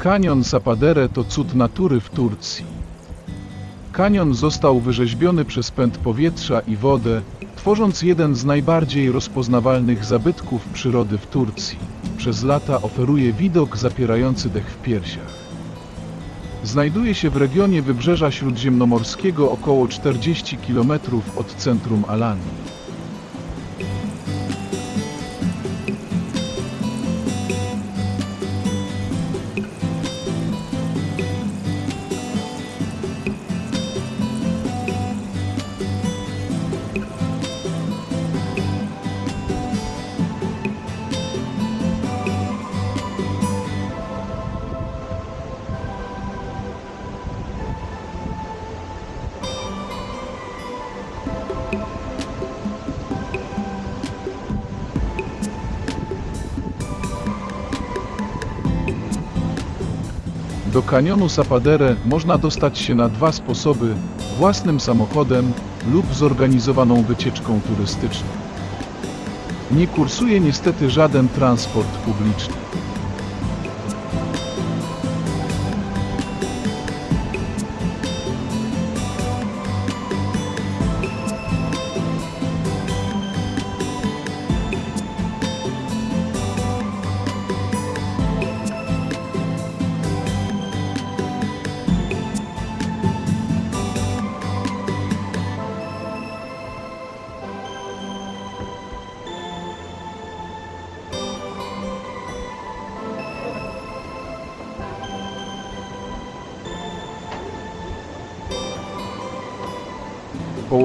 Kanion Sapadere to cud natury w Turcji. Kanion został wyrzeźbiony przez pęd powietrza i wodę, tworząc jeden z najbardziej rozpoznawalnych zabytków przyrody w Turcji. Przez lata oferuje widok zapierający dech w piersiach. Znajduje się w regionie wybrzeża śródziemnomorskiego około 40 km od centrum Alanii. Kanionu Sapadere można dostać się na dwa sposoby: własnym samochodem lub zorganizowaną wycieczką turystyczną. Nie kursuje niestety żaden transport publiczny.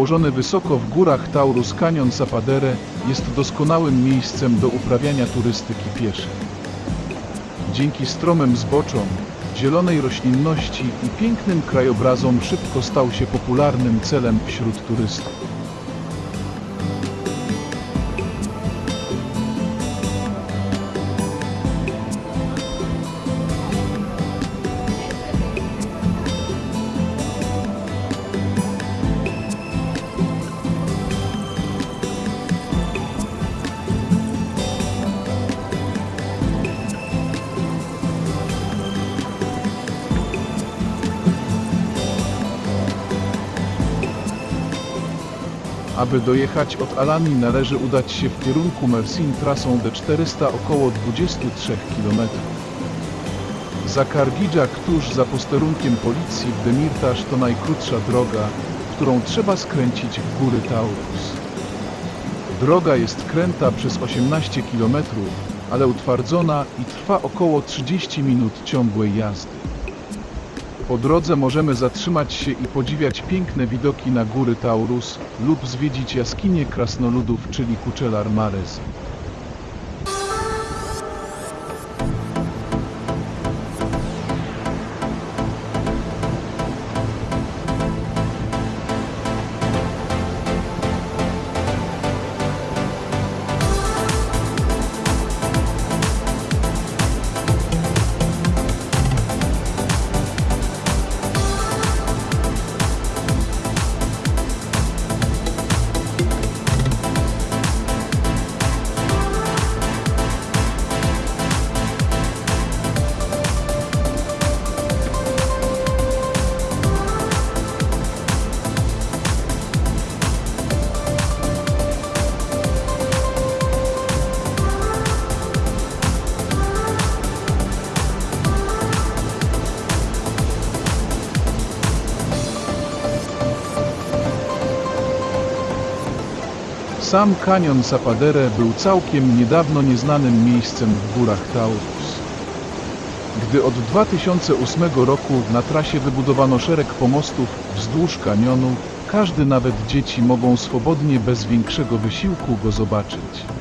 Położony wysoko w górach Taurus Canyon Sapadere jest doskonałym miejscem do uprawiania turystyki pieszej. Dzięki stromym zboczom, zielonej roślinności i pięknym krajobrazom szybko stał się popularnym celem wśród turystów. Aby dojechać od Alani należy udać się w kierunku Mersin trasą D400 około 23 km. Za Kargidżak tuż za posterunkiem policji w Demirtaż to najkrótsza droga, którą trzeba skręcić w góry Taurus. Droga jest kręta przez 18 km, ale utwardzona i trwa około 30 minut ciągłej jazdy. Po drodze możemy zatrzymać się i podziwiać piękne widoki na góry Taurus lub zwiedzić jaskinie krasnoludów, czyli Kuczelar Mares. Sam kanion Sapadere był całkiem niedawno nieznanym miejscem w górach Taurus. Gdy od 2008 roku na trasie wybudowano szereg pomostów wzdłuż kanionu, każdy, nawet dzieci, mogą swobodnie bez większego wysiłku go zobaczyć.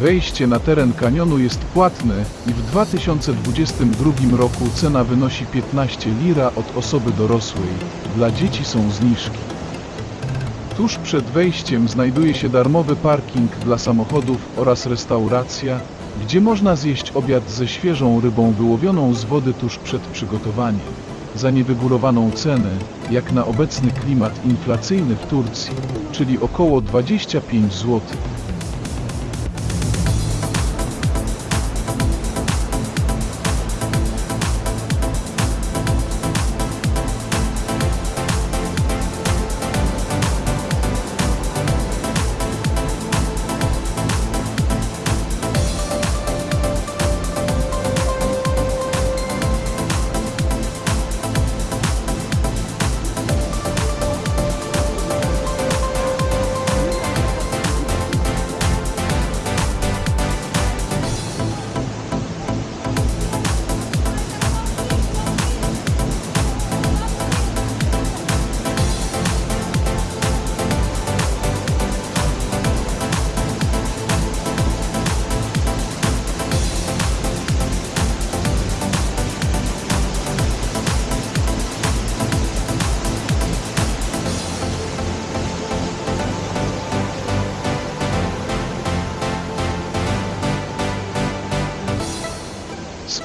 Wejście na teren kanionu jest płatne i w 2022 roku cena wynosi 15 lira od osoby dorosłej. Dla dzieci są zniżki. Tuż przed wejściem znajduje się darmowy parking dla samochodów oraz restauracja, gdzie można zjeść obiad ze świeżą rybą wyłowioną z wody tuż przed przygotowaniem. Za niewygórowaną cenę, jak na obecny klimat inflacyjny w Turcji, czyli około 25 zł.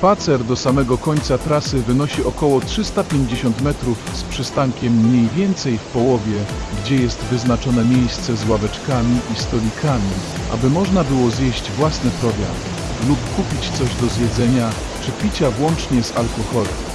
Spacer do samego końca trasy wynosi około 350 metrów z przystankiem mniej więcej w połowie, gdzie jest wyznaczone miejsce z ławeczkami i stolikami, aby można było zjeść własny prowiant lub kupić coś do zjedzenia czy picia włącznie z alkoholem.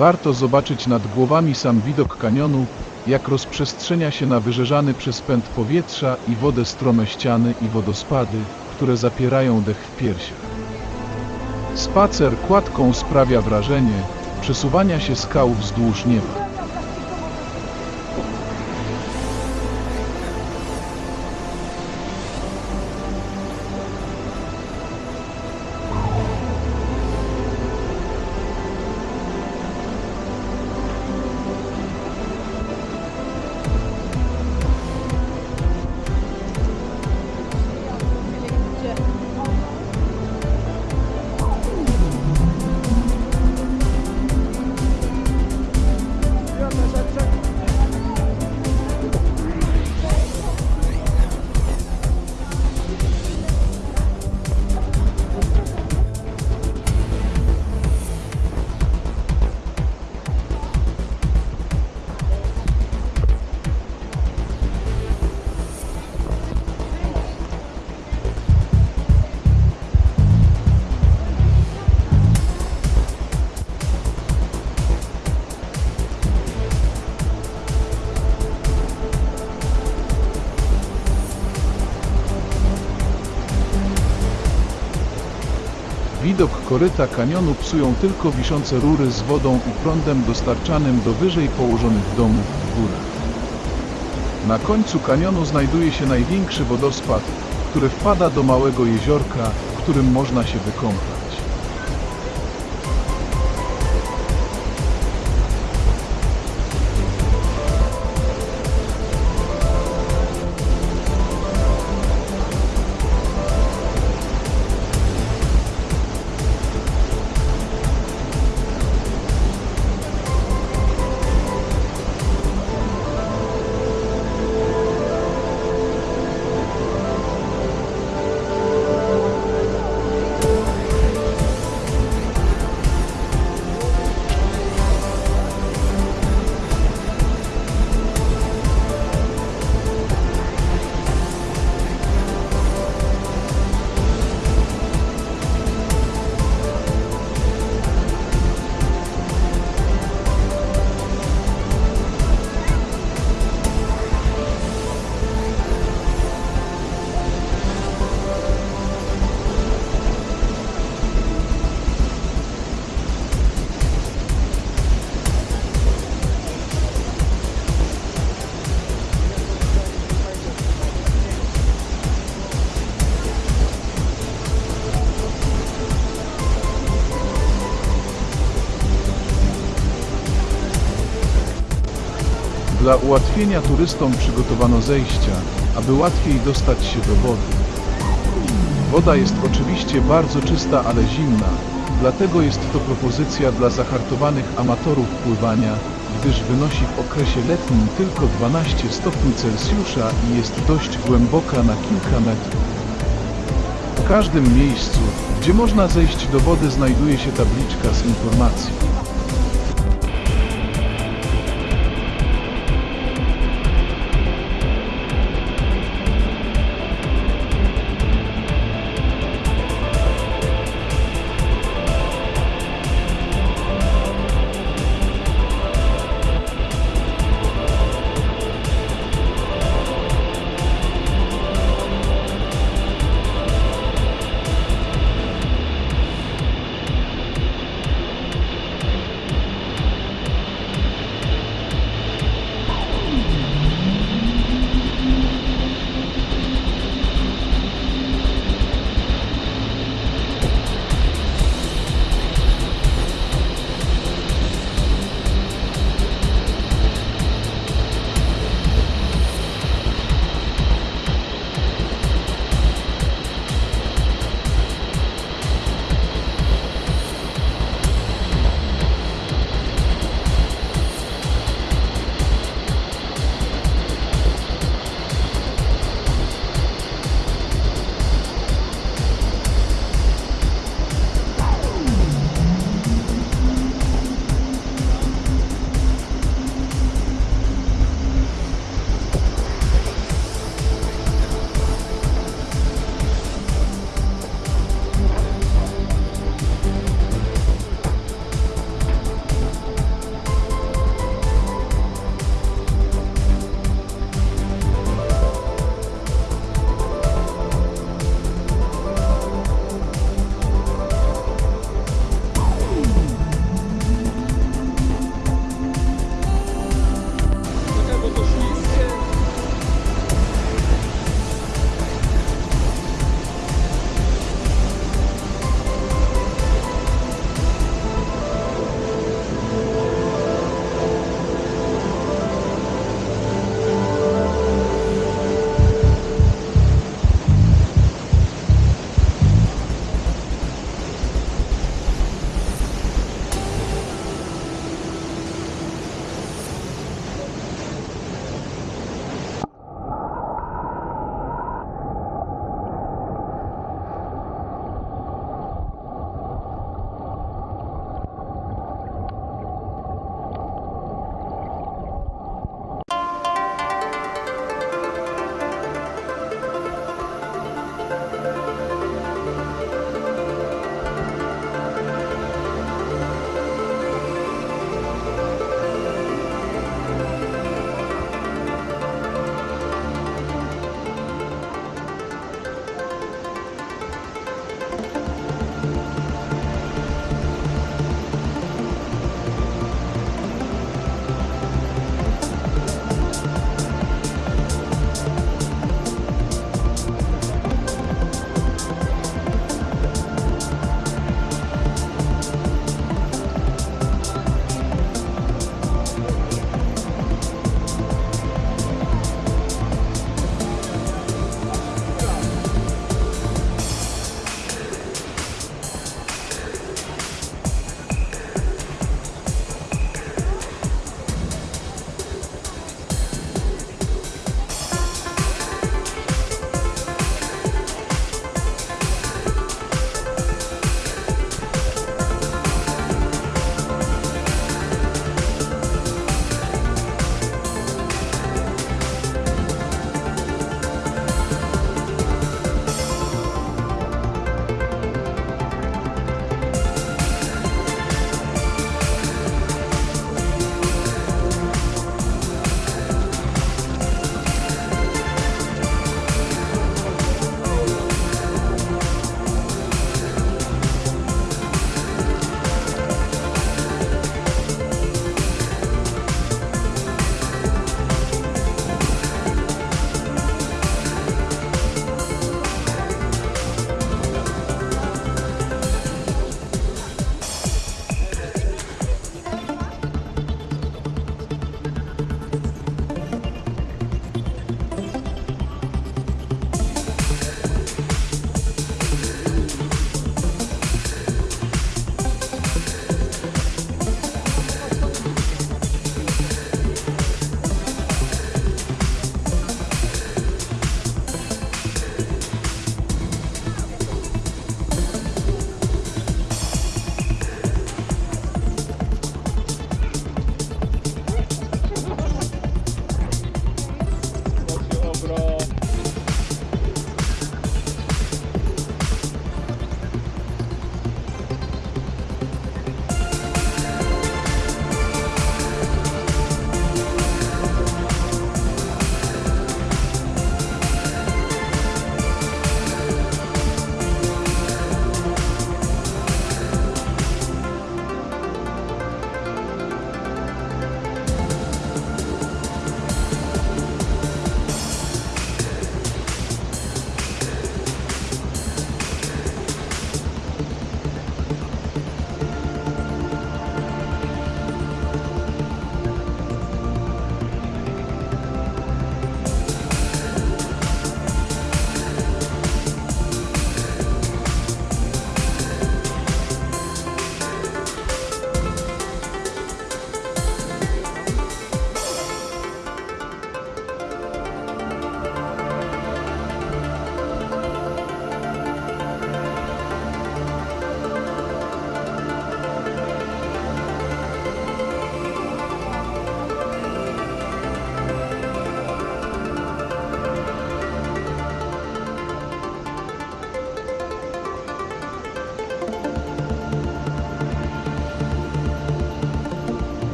Warto zobaczyć nad głowami sam widok kanionu, jak rozprzestrzenia się na wyżerzany przez pęd powietrza i wodę strome ściany i wodospady, które zapierają dech w piersiach. Spacer kładką sprawia wrażenie przesuwania się skał wzdłuż nieba. Koryta kanionu psują tylko wiszące rury z wodą i prądem dostarczanym do wyżej położonych domów w górach. Na końcu kanionu znajduje się największy wodospad, który wpada do małego jeziorka, w którym można się wykąpać. Dla ułatwienia turystom przygotowano zejścia, aby łatwiej dostać się do wody. Woda jest oczywiście bardzo czysta, ale zimna, dlatego jest to propozycja dla zahartowanych amatorów pływania, gdyż wynosi w okresie letnim tylko 12 stopni Celsjusza i jest dość głęboka na kilka metrów. W każdym miejscu, gdzie można zejść do wody znajduje się tabliczka z informacją.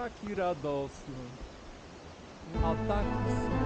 Taki radosny, a taki smutny.